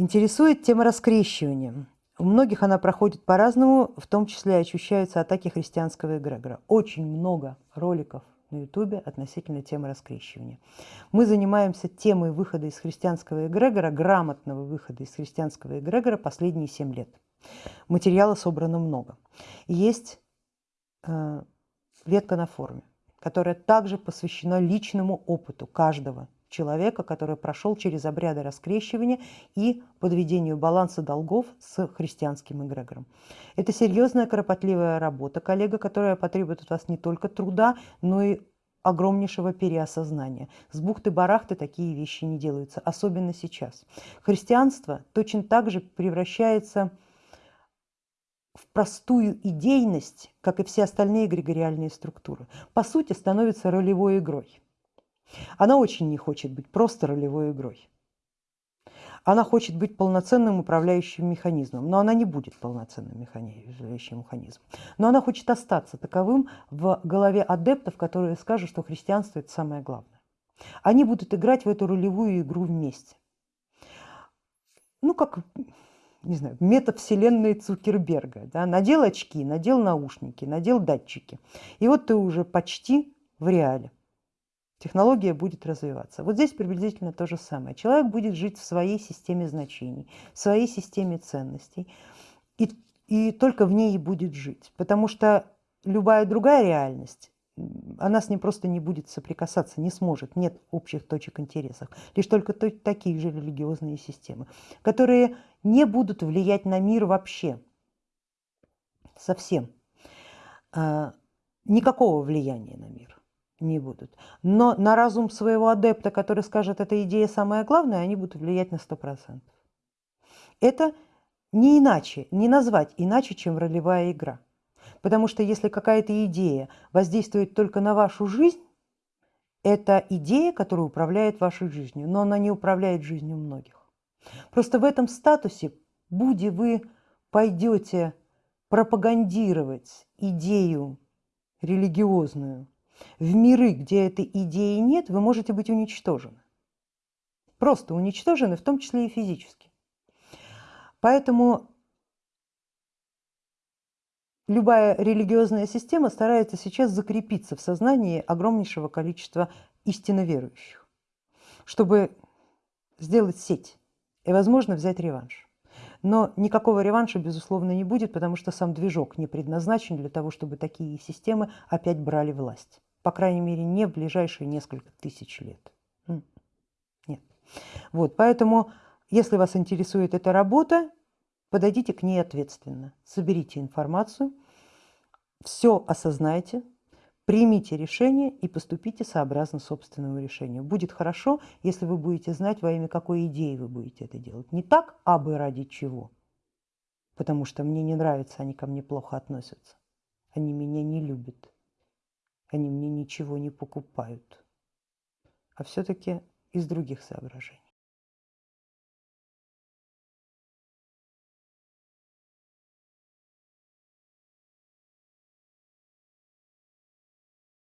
Интересует тема раскрещивания. У многих она проходит по-разному, в том числе ощущаются атаки христианского эгрегора. Очень много роликов на ютубе относительно темы раскрещивания. Мы занимаемся темой выхода из христианского эгрегора, грамотного выхода из христианского эгрегора последние семь лет. Материала собрано много. Есть э, ветка на форуме, которая также посвящена личному опыту каждого человека, который прошел через обряды раскрещивания и подведению баланса долгов с христианским эгрегором. Это серьезная, кропотливая работа, коллега, которая потребует от вас не только труда, но и огромнейшего переосознания. С бухты-барахты такие вещи не делаются, особенно сейчас. Христианство точно так же превращается в простую идейность, как и все остальные эгрегориальные структуры. По сути, становится ролевой игрой. Она очень не хочет быть просто ролевой игрой. Она хочет быть полноценным управляющим механизмом, но она не будет полноценным управляющим механизмом. Но она хочет остаться таковым в голове адептов, которые скажут, что христианство это самое главное. Они будут играть в эту ролевую игру вместе. Ну, как, не знаю, метавселенной Цукерберга. Да? Надел очки, надел наушники, надел датчики. И вот ты уже почти в реале технология будет развиваться. Вот здесь приблизительно то же самое. Человек будет жить в своей системе значений, в своей системе ценностей, и, и только в ней и будет жить. Потому что любая другая реальность, она с ним просто не будет соприкасаться, не сможет, нет общих точек интересов. Лишь только такие же религиозные системы, которые не будут влиять на мир вообще, совсем. А, никакого влияния на мир не будут. Но на разум своего адепта, который скажет, эта идея самая главная, они будут влиять на 100%. Это не иначе, не назвать иначе, чем ролевая игра. Потому что если какая-то идея воздействует только на вашу жизнь, это идея, которая управляет вашей жизнью, но она не управляет жизнью многих. Просто в этом статусе, будь вы пойдете пропагандировать идею религиозную, в миры, где этой идеи нет, вы можете быть уничтожены. Просто уничтожены, в том числе и физически. Поэтому любая религиозная система старается сейчас закрепиться в сознании огромнейшего количества истинно верующих, чтобы сделать сеть и, возможно, взять реванш. Но никакого реванша, безусловно, не будет, потому что сам движок не предназначен для того, чтобы такие системы опять брали власть. По крайней мере, не в ближайшие несколько тысяч лет. Нет. Вот, поэтому, если вас интересует эта работа, подойдите к ней ответственно, соберите информацию, все осознайте, примите решение и поступите сообразно собственному решению. Будет хорошо, если вы будете знать, во имя какой идеи вы будете это делать. Не так, а бы ради чего, потому что мне не нравится, они ко мне плохо относятся, они меня не любят они мне ничего не покупают, а все-таки из других соображений.